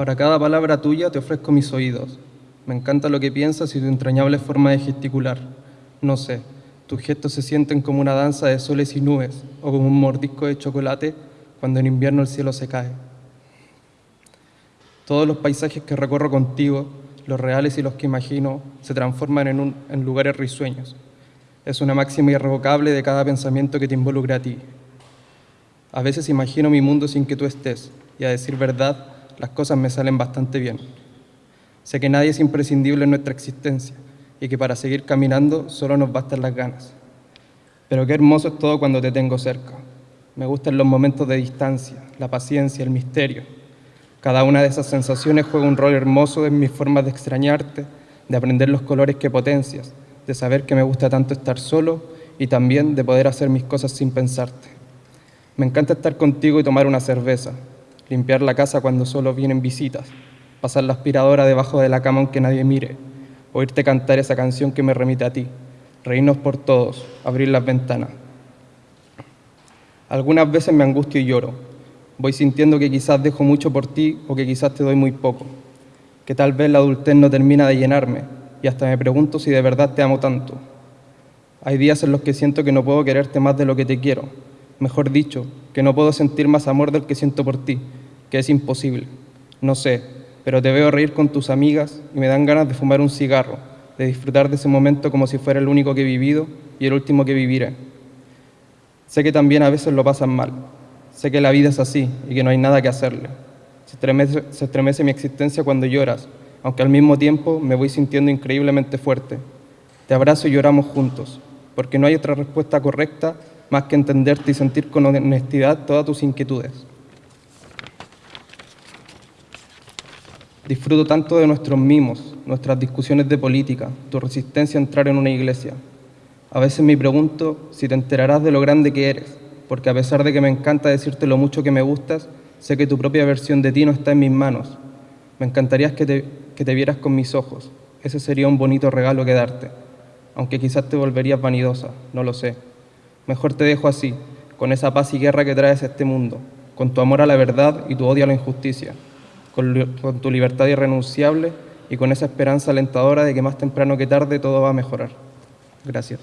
Para cada palabra tuya te ofrezco mis oídos. Me encanta lo que piensas y tu entrañable forma de gesticular. No sé, tus gestos se sienten como una danza de soles y nubes o como un mordisco de chocolate cuando en invierno el cielo se cae. Todos los paisajes que recorro contigo, los reales y los que imagino, se transforman en, lugares risueños. Es una máxima irrevocable de cada pensamiento que te involucra a ti. A veces imagino mi mundo sin que tú estés, y a decir verdad, las cosas me salen bastante bien. Sé que nadie es imprescindible en nuestra existencia, y que para seguir caminando solo nos bastan las ganas. Pero qué hermoso es todo cuando te tengo cerca. Me gustan los momentos de distancia, la paciencia, el misterio. Cada una de esas sensaciones juega un rol hermoso en mis formas de extrañarte, de aprender los colores que potencias, de saber que me gusta tanto estar solo y también de poder hacer mis cosas sin pensarte. Me encanta estar contigo y tomar una cerveza, limpiar la casa cuando solo vienen visitas, pasar la aspiradora debajo de la cama aunque nadie mire, oírte cantar esa canción que me remite a ti, reírnos por todos, abrir las ventanas. Algunas veces me angustio y lloro. Voy sintiendo que quizás dejo mucho por ti o que quizás te doy muy poco. Que tal vez la adultez no termina de llenarme y hasta me pregunto si de verdad te amo tanto. Hay días en los que siento que no puedo quererte más de lo que te quiero. Mejor dicho, que no puedo sentir más amor del que siento por ti, que es imposible. No sé, pero te veo reír con tus amigas y me dan ganas de fumar un cigarro, de disfrutar de ese momento como si fuera el único que he vivido y el último que viviré. Sé que también a veces lo pasan mal. Sé que la vida es así y que no hay nada que hacerle. Se estremece, se estremece mi existencia cuando lloras, aunque al mismo tiempo me voy sintiendo increíblemente fuerte. Te abrazo y lloramos juntos, porque no hay otra respuesta correcta más que entenderte y sentir con honestidad todas tus inquietudes. Disfruto tanto de nuestros mimos, nuestras discusiones de política, tu resistencia a entrar en una iglesia. A veces me pregunto si te enterarás de lo grande que eres, porque a pesar de que me encanta decirte lo mucho que me gustas, sé que tu propia versión de ti no está en mis manos. Me encantaría que te, que te vieras con mis ojos. Ese sería un bonito regalo que darte, aunque quizás te volverías vanidosa, no lo sé. Mejor te dejo así, con esa paz y guerra que traes a este mundo, con tu amor a la verdad y tu odio a la injusticia, con, con tu libertad irrenunciable y con esa esperanza alentadora de que más temprano que tarde todo va a mejorar. Gracias.